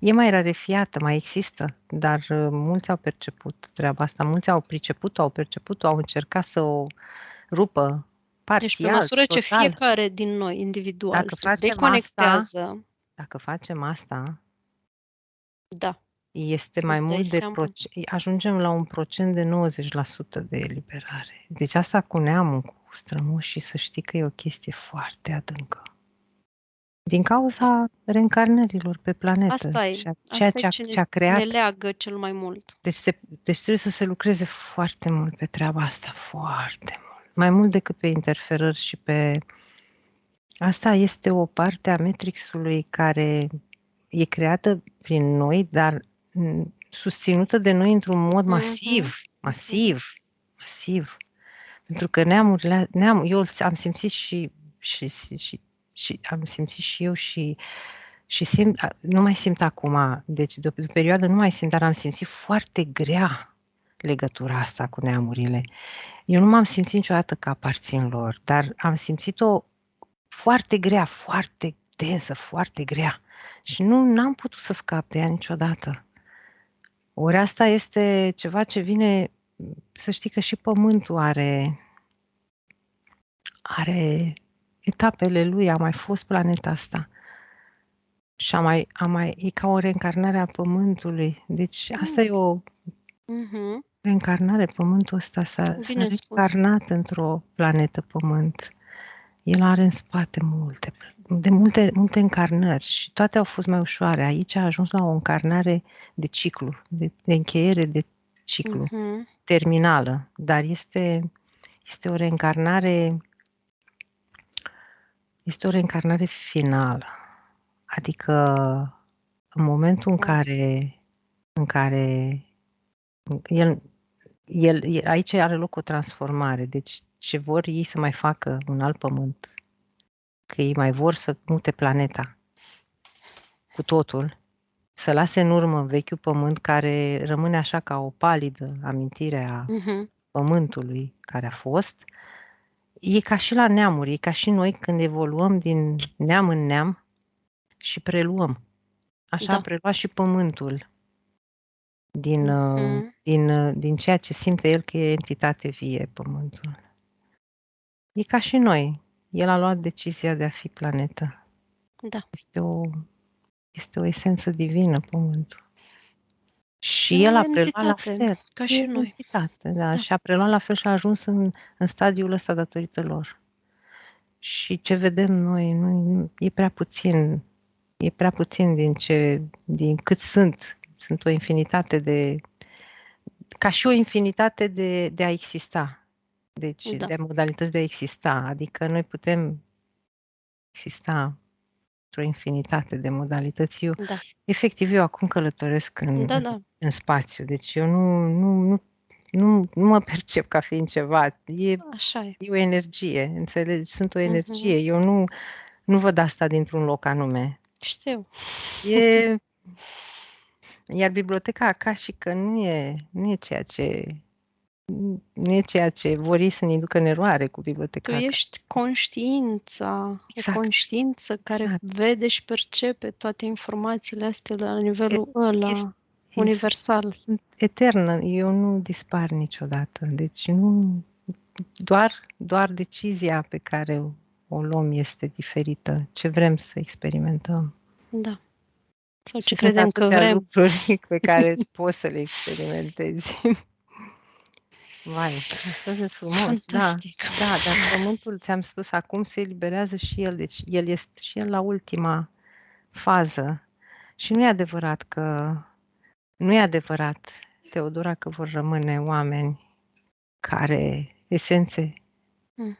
E mai rarefiată, mai există, dar uh, mulți au perceput treaba asta, mulți au priceput-o, au perceput-o, au încercat să o rupă Deci pe parțial, măsură ce total. fiecare din noi, individual, Dacă se facem deconectează Dacă facem asta, da, este mai Îți dai mult de seama. proce- ajungem la un procent de 90% de eliberare. Deci asta cu neamul, cu strămoșii, să știi că e o chestie foarte adâncă. Din cauza reîncarnărilor pe planetă. Asta e. și a- Asta Ceea e ce a, ce ce a ne creat. leagă cel mai mult. Deci, se, deci trebuie să se lucreze foarte mult pe treaba asta, foarte mult. Mai mult decât pe interferări și pe... Asta este o parte a Matrixului care e creată prin noi, dar m, susținută de noi într-un mod Mhm. masiv, masiv, masiv. Pentru că neamurile, neam, eu am simțit și, și, și, și, și am simțit și eu și și simt, a- nu mai simt acum, deci de o, de o perioadă nu mai simt, dar am simțit foarte grea legătura asta cu neamurile. Eu nu m-am simțit niciodată că aparțin lor, dar am simțit-o foarte grea, foarte densă, foarte grea. Și nu am putut să scap de ea niciodată. Ori asta este ceva ce vine, să știi că și Pământul are, are etapele lui, a mai fost planeta asta. Și a mai, a mai, e ca o reîncarnare a Pământului. Deci asta e o Mhm. reîncarnare. Pământul ăsta s-a, s-a Bine spus. reîncarnat într-o planetă Pământ. El are în spate multe, de multe, multe încarnări și toate au fost mai ușoare. Aici a ajuns la o încarnare de ciclu, de, de încheiere de ciclu, Mhm. terminală, dar este, este o reîncarnare este o reîncarnare finală. Adică în momentul în Da. care în care el, el, el, aici are loc o transformare. Deci ce vor ei să mai facă un alt pământ, că ei mai vor să mute planeta cu totul, să lase în urmă vechiul pământ care rămâne așa ca o palidă amintire a Mhm. pământului care a fost, e ca și la neamuri, e ca și noi când evoluăm din neam în neam și preluăm. Așa Da. a preluat și pământul din, uh, Mhm. din, uh, din ceea ce simte el că e entitate vie pământul. E ca și noi. El a luat decizia de a fi planetă. Da. Este o, este o esență divină pământul. Și E el o a preluat la entitate, fel. ca E și o noi. entitate, da. Da. Și a preluat la fel și a ajuns în, în stadiul ăsta datorită lor. Și ce vedem noi nu, nu- e prea puțin, e prea puțin din ce, din cât sunt. Sunt o infinitate de, ca și o infinitate de, de a exista. Deci, Da. de modalități de a exista. Adică noi putem exista într-o infinitate de modalități. Eu, Da. efectiv, eu acum călătoresc în, Da, da. în spațiu. Deci eu nu, nu, nu, nu, nu mă percep ca fiind ceva. E, Așa e. e o energie, înțelegi? Sunt o Mhm. energie. Eu nu, nu văd asta dintr-un loc anume. Știu. E... Iar biblioteca acasică nu e, nu e ceea ce nu e ceea ce vor ei să ne ducă în eroare cu Tu biblioteca acasică. ești conștiința, Exact. o conștiință care Exact. vede și percepe toate informațiile astea la nivelul ăla este- universal. Sunt eternă, eu nu dispar niciodată. Deci nu doar, doar decizia pe care o luăm este diferită. Ce vrem să experimentăm. Da. Sau ce Și credem sunt că atâtea vrem. lucruri pe care poți să le experimentezi. Vai, așa de frumos. Fantastic. Da, da, dar pământul, ți-am spus, acum se eliberează și el. Deci el este și el la ultima fază. Și nu e adevărat că nu e adevărat, Teodora, că vor rămâne oameni care, esențe, Mm.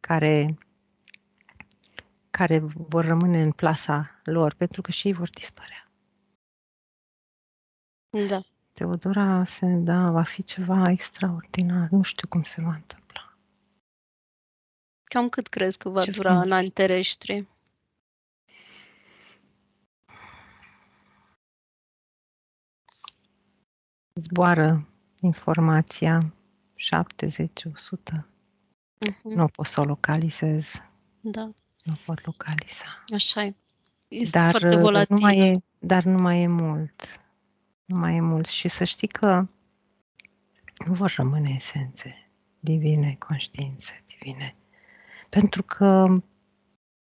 care, care vor rămâne în plasa lor, pentru că și ei vor dispărea. Da. Teodora, se, da, va fi ceva extraordinar. Nu știu cum se va întâmpla. Cam cât crezi că va Ce dura în frumos. ani terestri? Zboară informația 70, 100. Mhm. Nu pot să o localizez. Da, Nu pot localiza. așa e. Este Dar foarte uh, volatilă. nu mai e, dar nu mai e mult. Nu mai e mult. Și să știi că nu vor rămâne esențe divine, conștiințe divine. Pentru că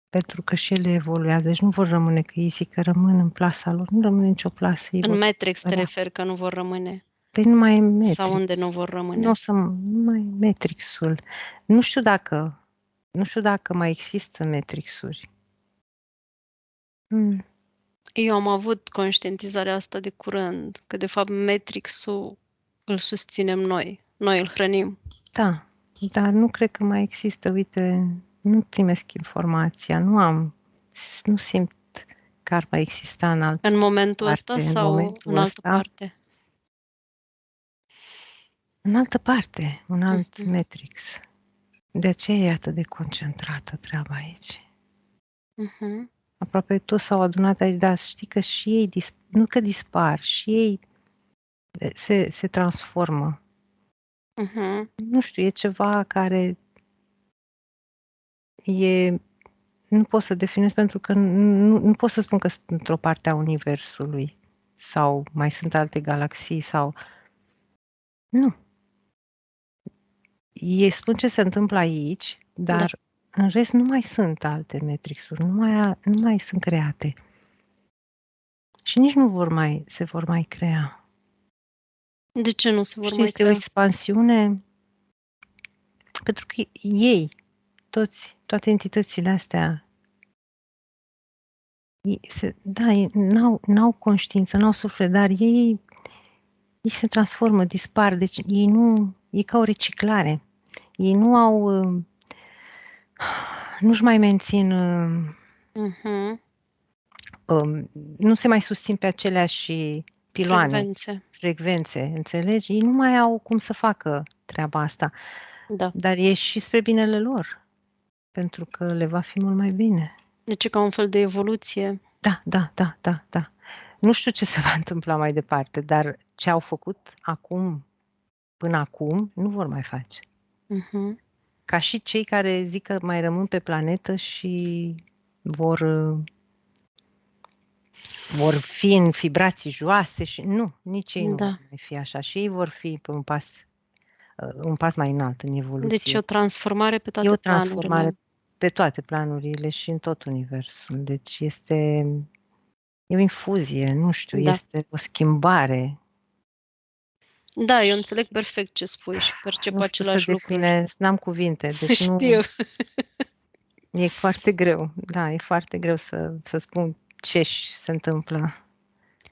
pentru că și ele evoluează, deci nu vor rămâne că easy, că rămân în plasa lor, nu rămâne nicio plasă. În Matrix te referi că nu vor rămâne? Păi nu mai e Matrix. Sau unde nu vor rămâne? Nu o să, nu mai e Matrixul. Nu știu dacă, nu știu dacă mai există Matrixuri. Hmm. Eu am avut conștientizarea asta de curând, că de fapt Matrixul îl susținem noi, noi îl hrănim. Da, dar nu cred că mai există, uite, nu primesc informația, nu am, nu simt că ar mai exista în altă În momentul parte, ăsta sau în, momentul în altă ăsta, parte? În altă parte, un alt uh-huh. matrix. De aceea e atât de concentrată treaba aici. Uh-huh. Aproape toți s-au adunat aici, dar știi că și ei, nu că dispar, și ei se, se transformă. Uh-huh. Nu știu, e ceva care e, nu pot să definez pentru că nu, nu pot să spun că sunt într-o parte a Universului sau mai sunt alte galaxii sau... Nu. Ei spun ce se întâmplă aici, dar da. În rest nu mai sunt alte metrixuri, nu mai, nu mai sunt create. Și nici nu vor mai, se vor mai crea. De ce nu se vor Și mai este crea? o expansiune pentru că ei toți, toate entitățile astea, se, da, n-au, n-au conștiință, n-au suflet, dar ei, ei se transformă, dispar, deci ei nu, e ca o reciclare. Ei nu au, nu-și mai mențin, uh-huh. um, nu se mai susțin pe aceleași piloane, frecvențe. frecvențe, înțelegi? Ei nu mai au cum să facă treaba asta. Da. Dar e și spre binele lor pentru că le va fi mult mai bine. Deci e ca un fel de evoluție. Da, da, da, da, da. Nu știu ce se va întâmpla mai departe, dar ce au făcut acum, până acum, nu vor mai face. Uh-huh. Ca și cei care zic că mai rămân pe planetă și vor vor fi în vibrații joase și nu, nici ei da. nu vor mai fi așa și ei vor fi pe un pas un pas mai înalt în evoluție. Deci e o transformare pe toate E o transformare planurile pe toate planurile și în tot universul. Deci este e o infuzie, nu știu, da. este o schimbare. Da, eu înțeleg perfect ce spui și percep nu același să define, n-am cuvinte. Deci Știu. Nu, e foarte greu, da, e foarte greu să, să spun ce se întâmplă.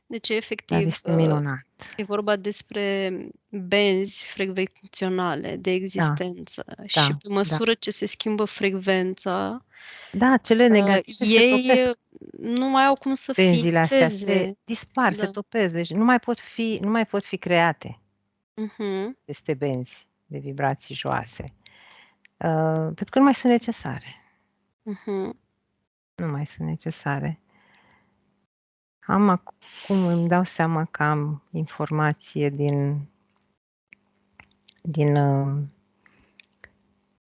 Deci, efectiv, Dar este minunat. e vorba despre benzi frecvenționale de existență da, și pe da. măsură da. ce se schimbă frecvența, da, cele negative uh, ei se nu mai au cum să Benzile fixeze. astea se dispar, da. se topesc, deci nu mai pot fi, nu mai pot fi create uh-huh. aceste benzi de vibrații joase, uh, pentru că nu mai sunt necesare. Uh-huh. Nu mai sunt necesare. Am acum, îmi dau seama că am informație din, din, uh,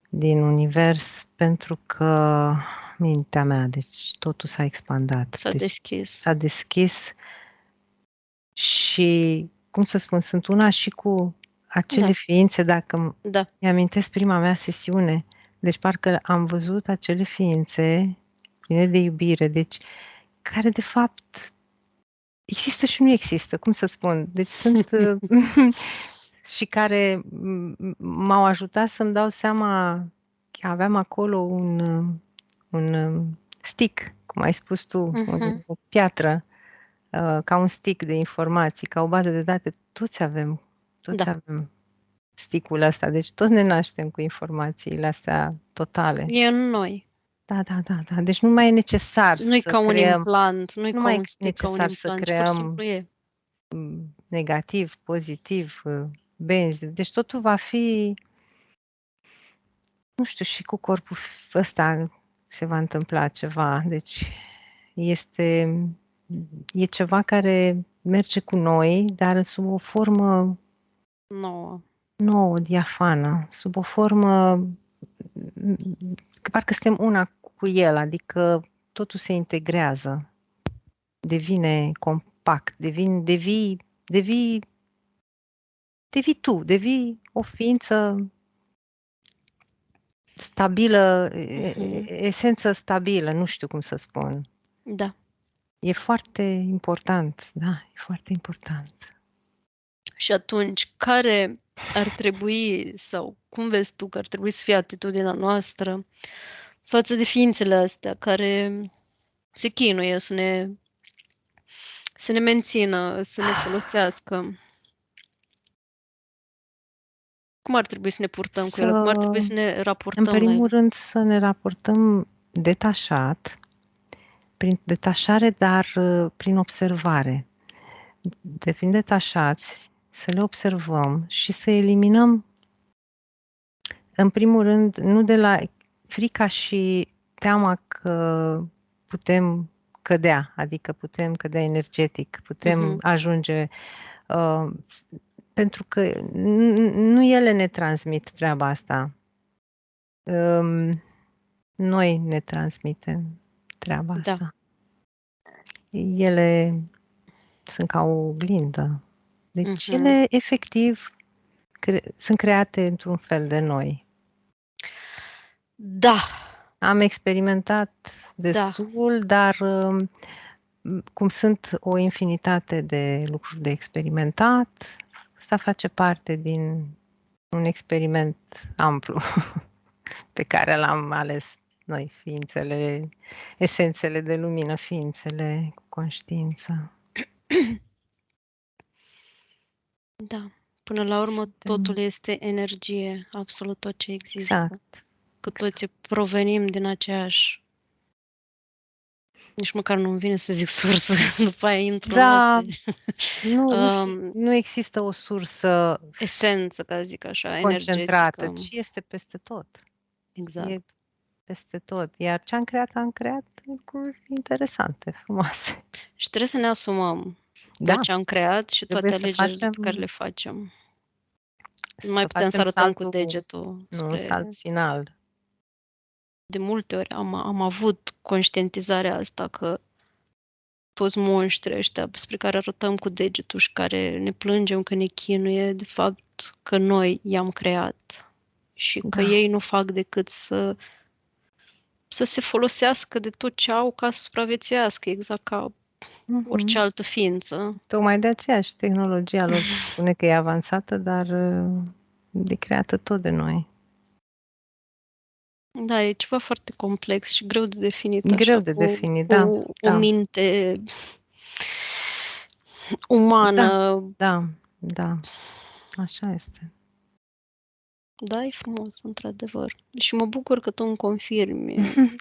din univers pentru că mintea mea, deci totul s-a expandat. S-a deci deschis. S-a deschis și, cum să spun, sunt una și cu acele da. ființe, dacă da. mi-amintesc prima mea sesiune, deci parcă am văzut acele ființe pline de iubire, deci care de fapt există și nu există, cum să spun. Deci sunt și care m-au ajutat să-mi dau seama că aveam acolo un, un stick, cum ai spus tu, uh-huh. o piatră, uh, ca un stick de informații, ca o bază de date. Toți avem, toți da. avem sticul ăsta, deci toți ne naștem cu informațiile astea totale. E în noi. Da, da, da, da. Deci nu mai e necesar Nu-i să ca un creăm, implant, nu-i nu ca mai un e stick, ca un necesar să implant, pur și creăm simplu e. negativ, pozitiv, benzi. Deci totul va fi, nu știu, și cu corpul ăsta se va întâmpla ceva. Deci este, e ceva care merge cu noi, dar sub o formă Nouă. nouă, diafană, sub o formă că parcă suntem una cu el, adică totul se integrează. devine compact, devin, devii, devii, devii tu, devii o ființă stabilă, Mhm. esență stabilă, nu știu cum să spun. Da. E foarte important, da, e foarte important. Și atunci, care ar trebui sau cum vezi tu că ar trebui să fie atitudinea noastră față de ființele astea care se chinuie să ne să ne mențină, să ne folosească? Cum ar trebui să ne purtăm cu ele? Cum ar trebui să ne raportăm În la ele? primul rând să ne raportăm detașat, prin detașare, dar prin observare. Devin detașați, să le observăm și să eliminăm în primul rând, nu de la frica și teama că putem cădea, adică putem cădea energetic, putem Mhm. ajunge uh, pentru că n- nu ele ne transmit treaba asta. Um, noi ne transmitem treaba Da. asta. Ele sunt ca o oglindă. Deci Mhm. ele efectiv cre- sunt create într-un fel de noi. Da. Am experimentat Da. destul, dar um, cum sunt o infinitate de lucruri de experimentat, asta face parte din un experiment amplu pe care l-am ales noi, ființele, esențele de lumină, ființele cu conștiință. Da. Până la urmă, Suntem- totul este energie, absolut tot ce există. Exact. Cu toții provenim din aceeași nici măcar nu-mi vine să zic sursă, după aia intru în Da, alte nu, nu, Um, nu există o sursă esență, ca să zic așa, concentrată, energetică. ci este peste tot. Exact. E peste tot. Iar ce am creat, am creat lucruri interesante, frumoase. Și trebuie să ne asumăm Da, tot ce am creat și toate Trebuie să alegerile pe care facem- le facem. să Nu mai putem să facem arătăm cu saltul- degetul Nu, spre... salt final. De multe ori am, am avut conștientizarea asta că toți monștri ăștia spre care arătăm cu degetul și care ne plângem că ne chinuie, de fapt că noi i-am creat și că Da. ei nu fac decât să să se folosească de tot ce au ca să supraviețuiască, exact ca Mhm. orice altă ființă. Tocmai de aceea și tehnologia lor spune că e avansată, dar uh, e creată tot de noi. Da, e ceva foarte complex și greu de definit. Greu așa, de cu, definit, cu da, o da. minte umană. Da, da, așa este. Da, e frumos, într-adevăr. Și mă bucur că tu îmi confirmi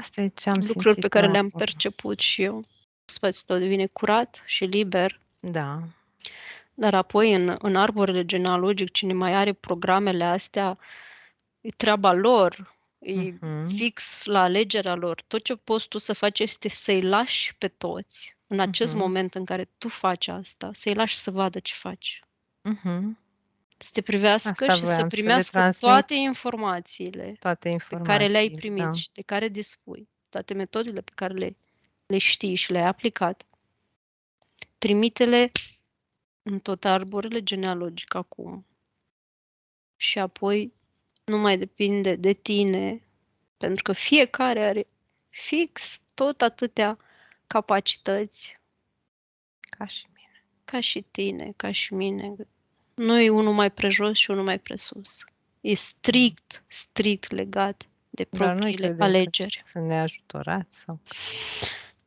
Asta e ce am lucruri simțit pe care eu le-am acum. perceput și eu. Spațiul tău devine curat și liber, Da, dar apoi în, în arborele genealogic, cine mai are programele astea, e treaba lor, e Mhm. fix la alegerea lor. Tot ce poți tu să faci este să-i lași pe toți, în acest Mhm. moment în care tu faci asta, să-i lași să vadă ce faci. Mhm. Să te privească Asta și să voiam să le primească transmit. toate informațiile toate pe informațiile. care le-ai primit da. și de care dispui, toate metodele pe care le, le știi și le-ai aplicat, trimite-le în tot arborele genealogic acum. Și apoi nu mai depinde de tine, pentru că fiecare are fix tot atâtea capacități Ca și mine. ca și tine, ca și mine. Nu e unul mai prejos și unul mai presus. E strict, strict legat de Dar noi propriile credem că alegeri. Sunt neajutorați sau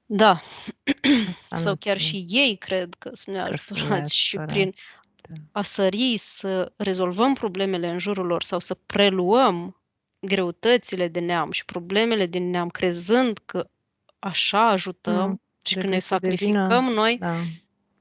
Da. Asta Sau nu chiar ține. și ei cred că sunt că sunt neajutorați și prin neajutorați. Da. a sări să rezolvăm problemele în jurul lor sau să preluăm greutățile de neam și problemele din neam, crezând că așa ajutăm Mm, și când trebuie ne să devină- sacrificăm noi, Da.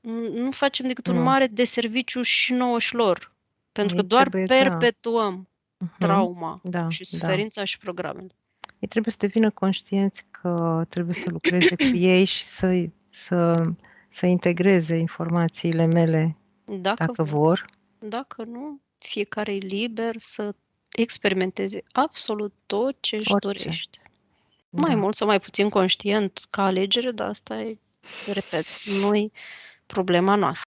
N- nu facem decât un Nu. mare deserviciu și nouă și lor. Pentru că Ei doar trebuie, da. perpetuăm Mhm. trauma Da, și da. suferința și programele. Ei trebuie să devină conștienți că trebuie să lucreze cu ei și să, să, să integreze informațiile mele Dacă, dacă vor. Dacă nu, fiecare e liber să experimenteze absolut tot ce își Orice. dorește. Mai Da. mult sau mai puțin conștient ca alegere, dar asta e Repet, nu-i problema noastră.